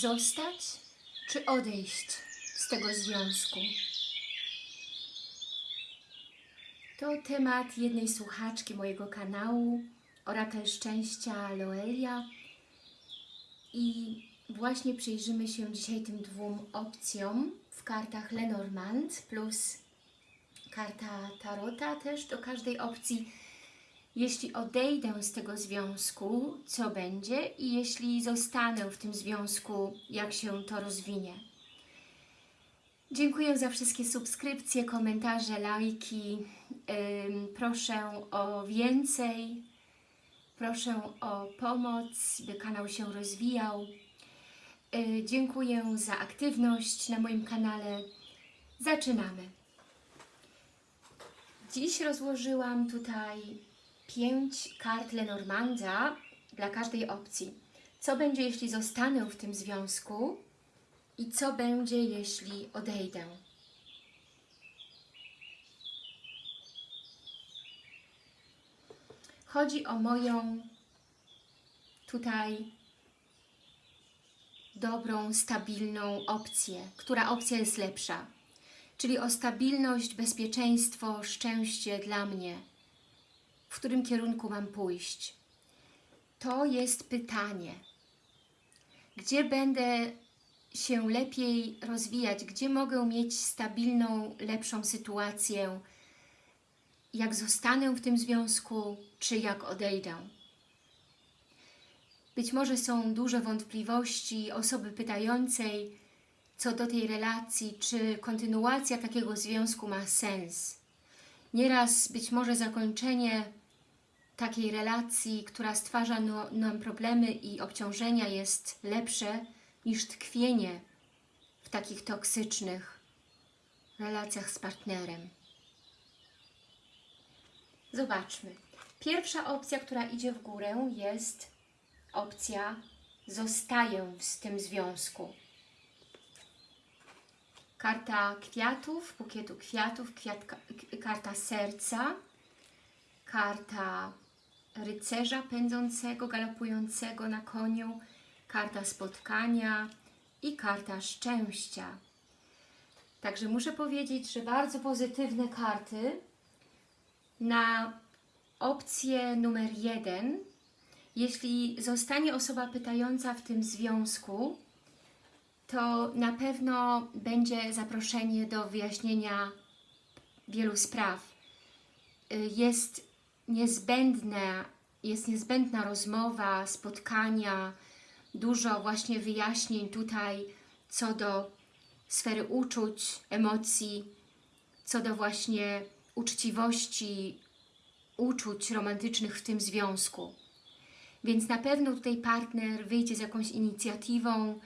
Zostać czy odejść z tego związku? To temat jednej słuchaczki mojego kanału, Orakel Szczęścia Loelia. I właśnie przyjrzymy się dzisiaj tym dwóm opcjom w kartach Lenormand plus karta Tarota też do każdej opcji. Jeśli odejdę z tego związku, co będzie? I jeśli zostanę w tym związku, jak się to rozwinie? Dziękuję za wszystkie subskrypcje, komentarze, lajki. Proszę o więcej. Proszę o pomoc, by kanał się rozwijał. Yy, dziękuję za aktywność na moim kanale. Zaczynamy. Dziś rozłożyłam tutaj pięć kart Lenormanda dla każdej opcji. Co będzie, jeśli zostanę w tym związku i co będzie, jeśli odejdę. Chodzi o moją tutaj dobrą, stabilną opcję. Która opcja jest lepsza? Czyli o stabilność, bezpieczeństwo, szczęście dla mnie. W którym kierunku mam pójść? To jest pytanie. Gdzie będę się lepiej rozwijać? Gdzie mogę mieć stabilną, lepszą sytuację? Jak zostanę w tym związku, czy jak odejdę? Być może są duże wątpliwości osoby pytającej co do tej relacji, czy kontynuacja takiego związku ma sens. Nieraz być może zakończenie takiej relacji, która stwarza no, nam problemy i obciążenia jest lepsze niż tkwienie w takich toksycznych relacjach z partnerem. Zobaczmy. Pierwsza opcja, która idzie w górę jest opcja zostaję w tym związku. Karta kwiatów, bukietu kwiatów, kwiatka, karta serca, karta rycerza pędzącego, galopującego na koniu, karta spotkania i karta szczęścia. Także muszę powiedzieć, że bardzo pozytywne karty na opcję numer jeden. Jeśli zostanie osoba pytająca w tym związku, to na pewno będzie zaproszenie do wyjaśnienia wielu spraw. Jest niezbędne, jest niezbędna rozmowa, spotkania, dużo właśnie wyjaśnień tutaj co do sfery uczuć, emocji, co do właśnie uczciwości, uczuć romantycznych w tym związku. Więc na pewno tutaj partner wyjdzie z jakąś inicjatywą,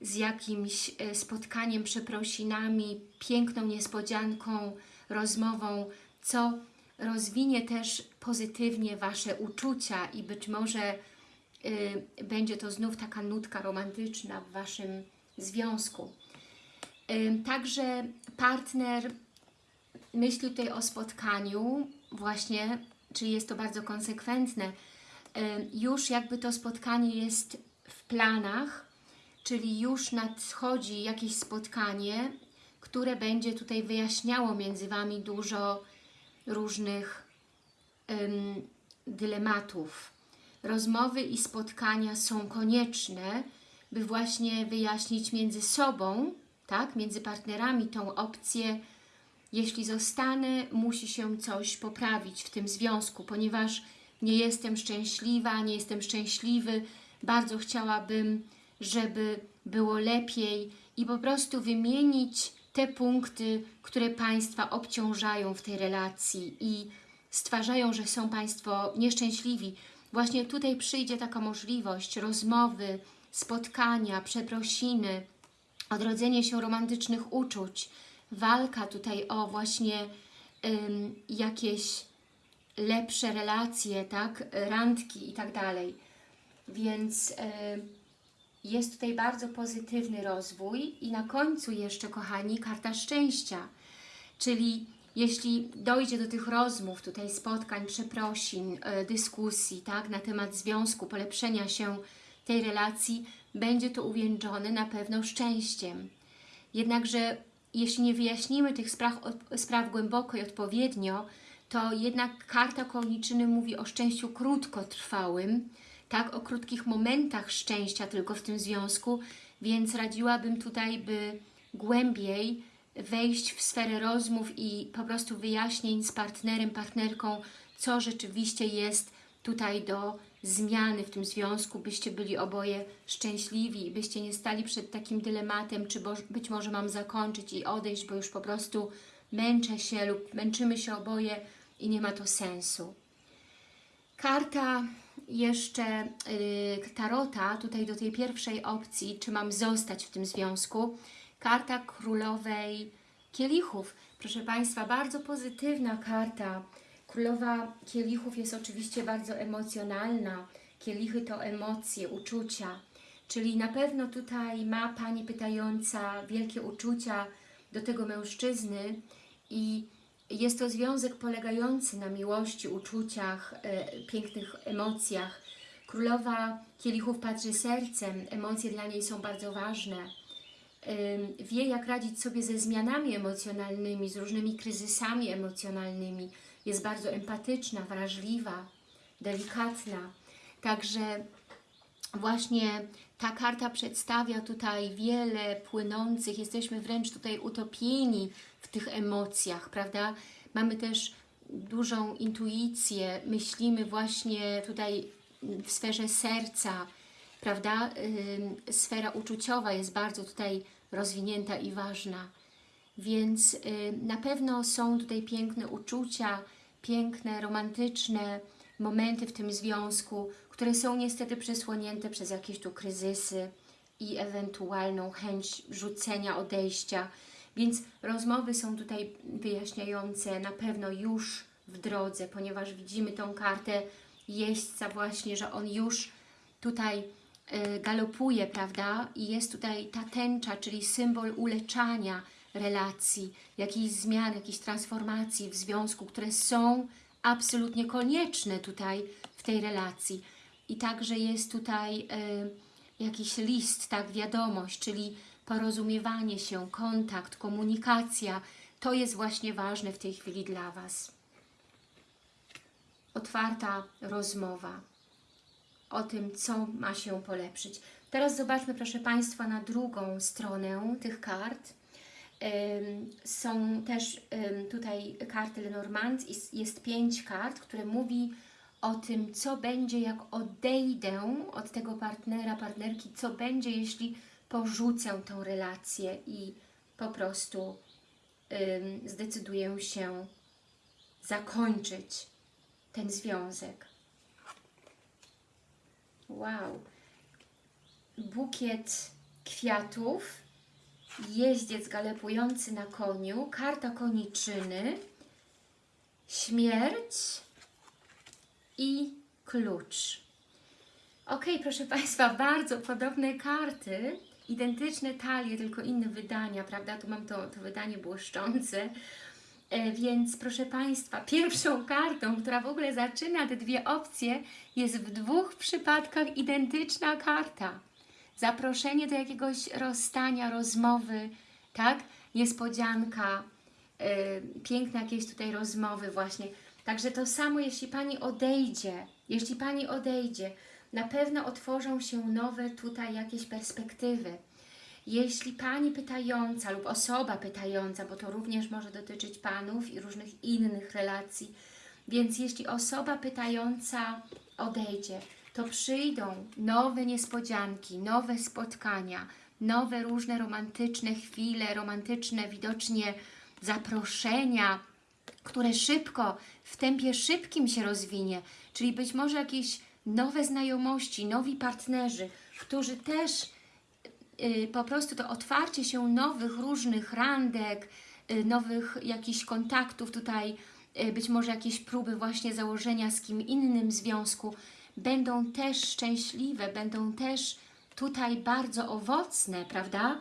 z jakimś e, spotkaniem, przeprosinami, piękną niespodzianką, rozmową, co rozwinie też pozytywnie Wasze uczucia i być może y, będzie to znów taka nutka romantyczna w Waszym związku. Y, także partner myśli tutaj o spotkaniu właśnie, czyli jest to bardzo konsekwentne. Y, już jakby to spotkanie jest w planach, czyli już nadchodzi jakieś spotkanie, które będzie tutaj wyjaśniało między Wami dużo różnych ym, dylematów. Rozmowy i spotkania są konieczne, by właśnie wyjaśnić między sobą, tak, między partnerami tą opcję, jeśli zostanę, musi się coś poprawić w tym związku, ponieważ nie jestem szczęśliwa, nie jestem szczęśliwy, bardzo chciałabym, żeby było lepiej i po prostu wymienić te punkty, które Państwa obciążają w tej relacji i stwarzają, że są Państwo nieszczęśliwi. Właśnie tutaj przyjdzie taka możliwość rozmowy, spotkania, przeprosiny, odrodzenie się romantycznych uczuć, walka tutaj o właśnie ym, jakieś lepsze relacje, tak, randki i tak dalej. Więc... Yy, jest tutaj bardzo pozytywny rozwój i na końcu jeszcze, kochani, karta szczęścia, czyli jeśli dojdzie do tych rozmów, tutaj spotkań, przeprosin, e, dyskusji tak, na temat związku, polepszenia się tej relacji, będzie to uwieńczone na pewno szczęściem. Jednakże jeśli nie wyjaśnimy tych spraw, spraw głęboko i odpowiednio, to jednak karta koniczyny mówi o szczęściu krótkotrwałym, tak, o krótkich momentach szczęścia tylko w tym związku, więc radziłabym tutaj, by głębiej wejść w sferę rozmów i po prostu wyjaśnień z partnerem, partnerką, co rzeczywiście jest tutaj do zmiany w tym związku, byście byli oboje szczęśliwi, byście nie stali przed takim dylematem, czy być może mam zakończyć i odejść, bo już po prostu męczę się lub męczymy się oboje i nie ma to sensu. Karta jeszcze yy, Tarota, tutaj do tej pierwszej opcji, czy mam zostać w tym związku, karta królowej kielichów. Proszę Państwa, bardzo pozytywna karta. Królowa kielichów jest oczywiście bardzo emocjonalna. Kielichy to emocje, uczucia. Czyli na pewno tutaj ma Pani pytająca wielkie uczucia do tego mężczyzny i jest to związek polegający na miłości, uczuciach, e, pięknych emocjach. Królowa kielichów patrzy sercem, emocje dla niej są bardzo ważne. Wie, jak radzić sobie ze zmianami emocjonalnymi, z różnymi kryzysami emocjonalnymi. Jest bardzo empatyczna, wrażliwa, delikatna. Także właśnie ta karta przedstawia tutaj wiele płynących, jesteśmy wręcz tutaj utopieni w tych emocjach, prawda? Mamy też dużą intuicję, myślimy właśnie tutaj w sferze serca, prawda? Sfera uczuciowa jest bardzo tutaj rozwinięta i ważna. Więc yy, na pewno są tutaj piękne uczucia, piękne, romantyczne momenty w tym związku, które są niestety przesłonięte przez jakieś tu kryzysy i ewentualną chęć rzucenia, odejścia. Więc rozmowy są tutaj wyjaśniające na pewno już w drodze, ponieważ widzimy tą kartę jeźdźca właśnie, że on już tutaj y, galopuje, prawda? I jest tutaj ta tęcza, czyli symbol uleczania relacji, jakiejś zmian, jakiejś transformacji w związku, które są absolutnie konieczne tutaj w tej relacji. I także jest tutaj y, jakiś list, tak, wiadomość, czyli porozumiewanie się, kontakt, komunikacja. To jest właśnie ważne w tej chwili dla Was. Otwarta rozmowa o tym, co ma się polepszyć. Teraz zobaczmy, proszę Państwa, na drugą stronę tych kart. Są też tutaj karty Lenormand, jest pięć kart, które mówi o tym, co będzie, jak odejdę od tego partnera, partnerki, co będzie, jeśli porzucę tą relację i po prostu zdecyduję się zakończyć ten związek. Wow! Bukiet kwiatów jeździec galopujący na koniu, karta koniczyny, śmierć i klucz. Ok, proszę Państwa, bardzo podobne karty, identyczne talie, tylko inne wydania, prawda? Tu mam to, to wydanie błyszczące. E, więc proszę Państwa, pierwszą kartą, która w ogóle zaczyna te dwie opcje, jest w dwóch przypadkach identyczna karta zaproszenie do jakiegoś rozstania, rozmowy, tak? Niespodzianka, yy, piękne jakieś tutaj rozmowy właśnie. Także to samo, jeśli Pani odejdzie, jeśli Pani odejdzie, na pewno otworzą się nowe tutaj jakieś perspektywy. Jeśli Pani pytająca lub osoba pytająca, bo to również może dotyczyć Panów i różnych innych relacji, więc jeśli osoba pytająca odejdzie, to przyjdą nowe niespodzianki, nowe spotkania, nowe różne romantyczne chwile, romantyczne widocznie zaproszenia, które szybko, w tempie szybkim się rozwinie, czyli być może jakieś nowe znajomości, nowi partnerzy, którzy też yy, po prostu to otwarcie się nowych różnych randek, yy, nowych jakichś kontaktów tutaj, yy, być może jakieś próby właśnie założenia z kim innym związku, będą też szczęśliwe, będą też tutaj bardzo owocne, prawda?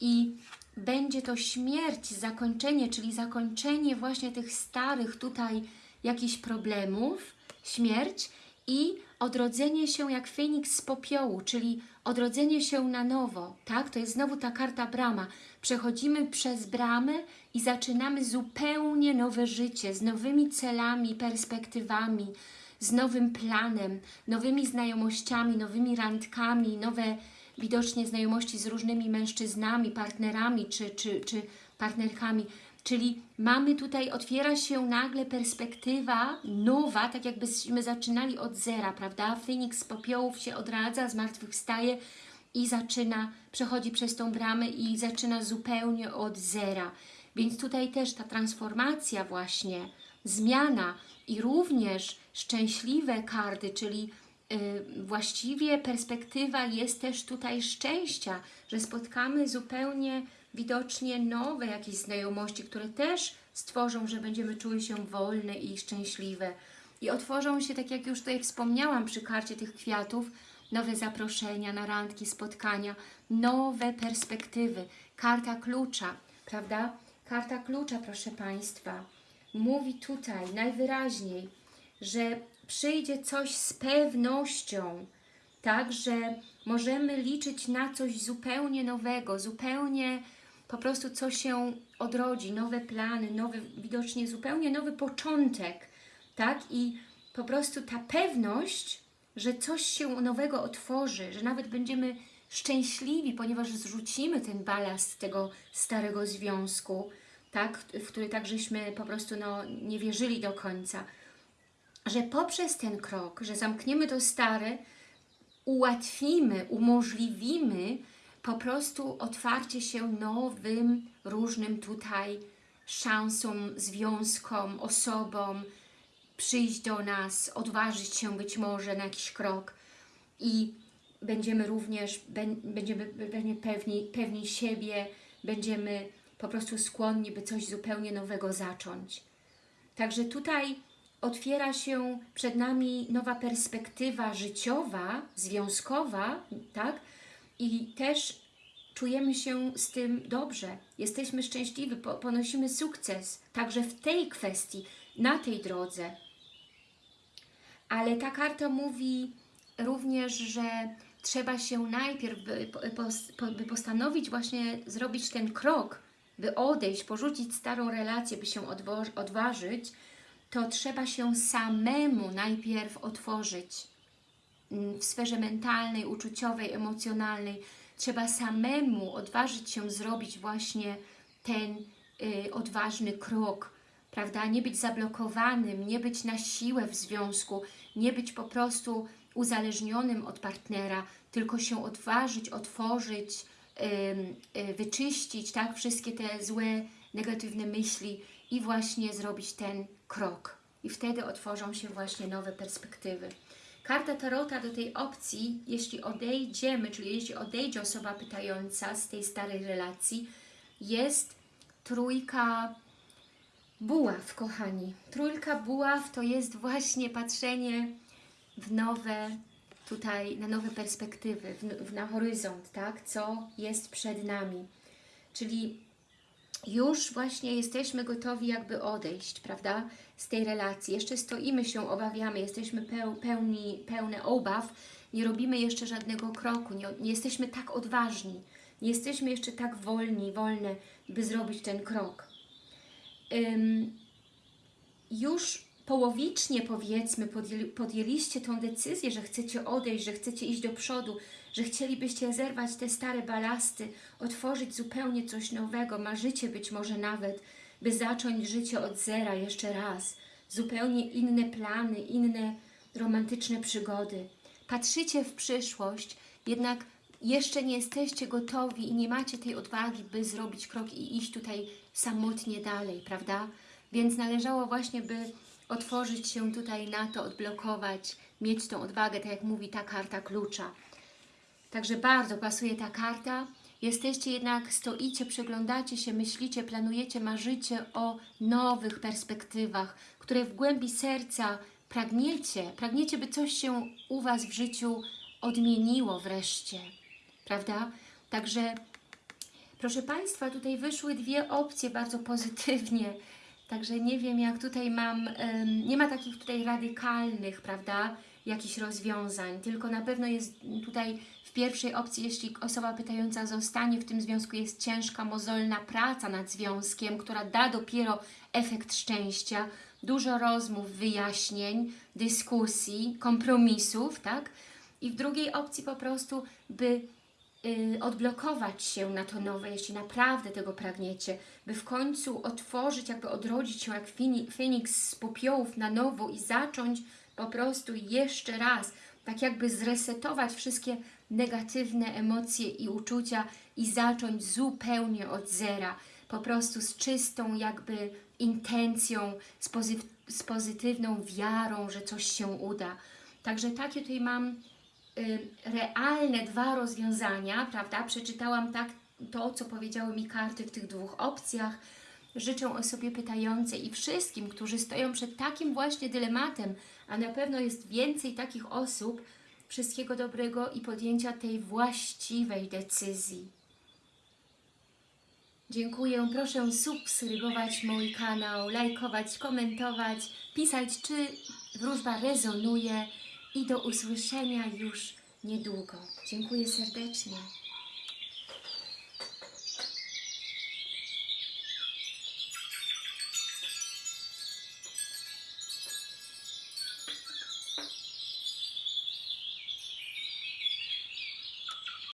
I będzie to śmierć, zakończenie, czyli zakończenie właśnie tych starych tutaj jakichś problemów, śmierć i odrodzenie się jak Feniks z popiołu, czyli odrodzenie się na nowo, tak? To jest znowu ta karta brama. Przechodzimy przez bramę i zaczynamy zupełnie nowe życie, z nowymi celami, perspektywami, z nowym planem, nowymi znajomościami, nowymi randkami, nowe widocznie znajomości z różnymi mężczyznami, partnerami czy, czy, czy partnerkami. Czyli mamy tutaj, otwiera się nagle perspektywa nowa, tak jakbyśmy zaczynali od zera, prawda? Feniks z popiołów się odradza, zmartwychwstaje i zaczyna, przechodzi przez tą bramę i zaczyna zupełnie od zera. Więc tutaj też ta transformacja właśnie, zmiana i również szczęśliwe karty, czyli y, właściwie perspektywa jest też tutaj szczęścia, że spotkamy zupełnie widocznie nowe jakieś znajomości, które też stworzą, że będziemy czuły się wolne i szczęśliwe. I otworzą się, tak jak już tutaj wspomniałam przy karcie tych kwiatów, nowe zaproszenia na randki, spotkania, nowe perspektywy. Karta klucza, prawda? Karta klucza, proszę Państwa, mówi tutaj najwyraźniej, że przyjdzie coś z pewnością, tak, że możemy liczyć na coś zupełnie nowego, zupełnie po prostu co się odrodzi, nowe plany, nowy, widocznie zupełnie nowy początek, tak, i po prostu ta pewność, że coś się nowego otworzy, że nawet będziemy szczęśliwi, ponieważ zrzucimy ten balast tego starego związku, tak, w który tak żeśmy po prostu no, nie wierzyli do końca, że poprzez ten krok, że zamkniemy to stare, ułatwimy, umożliwimy po prostu otwarcie się nowym, różnym tutaj szansom, związkom, osobom, przyjść do nas, odważyć się być może na jakiś krok i będziemy również, będziemy, będziemy pewni, pewni siebie, będziemy po prostu skłonni, by coś zupełnie nowego zacząć. Także tutaj otwiera się przed nami nowa perspektywa życiowa, związkowa, tak? I też czujemy się z tym dobrze, jesteśmy szczęśliwi, ponosimy sukces, także w tej kwestii, na tej drodze. Ale ta karta mówi również, że trzeba się najpierw, by, postanowić właśnie zrobić ten krok, by odejść, porzucić starą relację, by się odważyć, to trzeba się samemu najpierw otworzyć mm, w sferze mentalnej, uczuciowej, emocjonalnej. Trzeba samemu odważyć się zrobić właśnie ten y, odważny krok, prawda? Nie być zablokowanym, nie być na siłę w związku, nie być po prostu uzależnionym od partnera, tylko się odważyć, otworzyć, y, wyczyścić tak, wszystkie te złe, negatywne myśli i właśnie zrobić ten krok. I wtedy otworzą się właśnie nowe perspektywy. Karta Tarota do tej opcji, jeśli odejdziemy, czyli jeśli odejdzie osoba pytająca z tej starej relacji, jest trójka buław, kochani. Trójka buław to jest właśnie patrzenie w nowe, tutaj na nowe perspektywy, w, na horyzont, tak? Co jest przed nami. Czyli już właśnie jesteśmy gotowi jakby odejść, prawda, z tej relacji. Jeszcze stoimy się, obawiamy, jesteśmy pełni, pełne obaw, nie robimy jeszcze żadnego kroku, nie, nie jesteśmy tak odważni, nie jesteśmy jeszcze tak wolni, wolne, by zrobić ten krok. Ym, już połowicznie powiedzmy podjęli, podjęliście tą decyzję, że chcecie odejść, że chcecie iść do przodu, że chcielibyście zerwać te stare balasty, otworzyć zupełnie coś nowego, marzycie być może nawet, by zacząć życie od zera jeszcze raz, zupełnie inne plany, inne romantyczne przygody. Patrzycie w przyszłość, jednak jeszcze nie jesteście gotowi i nie macie tej odwagi, by zrobić krok i iść tutaj samotnie dalej, prawda? Więc należało właśnie, by otworzyć się tutaj na to, odblokować, mieć tą odwagę, tak jak mówi ta karta klucza. Także bardzo pasuje ta karta. Jesteście jednak, stoicie, przeglądacie się, myślicie, planujecie, marzycie o nowych perspektywach, które w głębi serca pragniecie, pragniecie, by coś się u Was w życiu odmieniło wreszcie, prawda? Także, proszę Państwa, tutaj wyszły dwie opcje bardzo pozytywnie, także nie wiem, jak tutaj mam, nie ma takich tutaj radykalnych, prawda, jakichś rozwiązań, tylko na pewno jest tutaj w pierwszej opcji, jeśli osoba pytająca zostanie w tym związku, jest ciężka, mozolna praca nad związkiem, która da dopiero efekt szczęścia, dużo rozmów, wyjaśnień, dyskusji, kompromisów, tak? I w drugiej opcji po prostu, by odblokować się na to nowe, jeśli naprawdę tego pragniecie, by w końcu otworzyć, jakby odrodzić się jak Feniks z popiołów na nowo i zacząć po prostu jeszcze raz, tak jakby zresetować wszystkie negatywne emocje i uczucia i zacząć zupełnie od zera, po prostu z czystą jakby intencją, z, pozy- z pozytywną wiarą, że coś się uda. Także takie tutaj mam y, realne dwa rozwiązania, prawda? Przeczytałam tak to, co powiedziały mi karty w tych dwóch opcjach. Życzę osobie pytającej i wszystkim, którzy stoją przed takim właśnie dylematem, a na pewno jest więcej takich osób, wszystkiego dobrego i podjęcia tej właściwej decyzji. Dziękuję. Proszę subskrybować mój kanał, lajkować, komentować, pisać, czy wróżba rezonuje i do usłyszenia już niedługo. Dziękuję serdecznie.